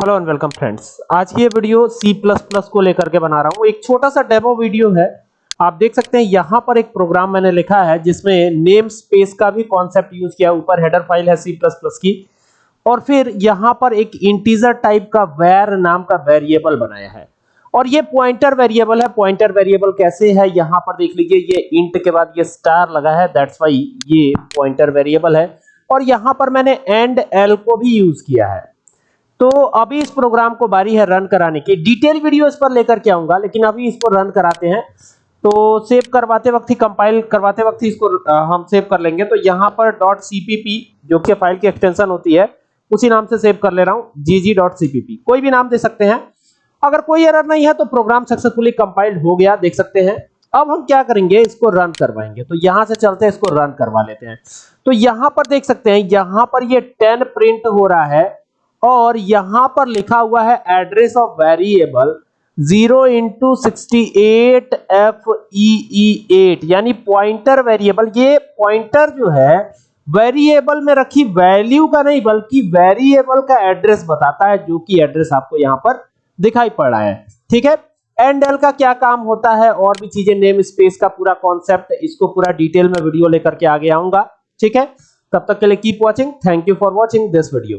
Hello and welcome friends. आज की ये वीडियो C++ को लेकर के बना रहा हूँ। एक छोटा सा डेमो वीडियो है। आप देख सकते हैं, यहाँ पर एक प्रोग्राम मैंने लिखा है, जिसमें नेम स्पेस का भी कॉन्सेप्ट यूज़ किया ऊपर हेडर फ़ाइल है C++ की। और फिर यहाँ पर एक इंटीजर टाइप का वैर नाम का वेरिएबल बनाया है। और ये पॉइंटर वेरिएबल है। पॉइंटर वेरिएबल कैसे है, यहाँ पर देख लीजिए, ये इंट के बाद ये स्टार लगा है। दैट्स वाई ये पॉइंटर वेरिएबल है। और यहाँ पर मैंने एंड एल को भी यूज़ किया है। तो अभी इस प्रोग्राम को बारी है रन कराने की। डिटेल वीडियो इस पर लेकर के आऊँगा, लेकिन अभी इसको रन कराते हैं। तो सेव करवाते वक्त ही कंपाइल करवाते वक्त ही इसको हम सेव कर लेंगे। तो यहाँ पर डॉट सीपीपी जो कि फ़ाइल की एक्सटेंशन होती है, उसी नाम से सेव कर ले रहा हूँ gg.cpp कोई भी नाम दे सकते हैं। अगर कोई एरर नहीं है तो प्रोग्राम सक्सेसफुली कंपाइल्ड हो गया, देख सकते हैं। अब हम क्या करेंगे, इसको रन करवाएँगे। तो यहाँ से चलते हैं, इसको रन करवा लेते हैं। तो यहाँ पर देख सकते हैं, यहाँ पर ये टेन प्रिंट हो रहा है। और यहाँ पर लिखा हुआ है address of variable 0 into sixty eight F E eight, यानी पॉइंटर वेरिएबल। ये पॉइंटर जो है, वेरिएबल में रखी वैल्यू का नहीं, बल्कि वेरिएबल का एड्रेस बताता है, जो कि एड्रेस आपको यहाँ पर दिखाई पड़ रहा है। ठीक है? एंड एल का क्या काम होता है? और भी चीज़ें, नेम स्पेस का पूरा कॉन्सेप्ट, इसको पूरा डिटेल में वीडियो लेकर के आगे आऊँगा। ठीक है? तब तक के लिए keep watching thank you for watching this video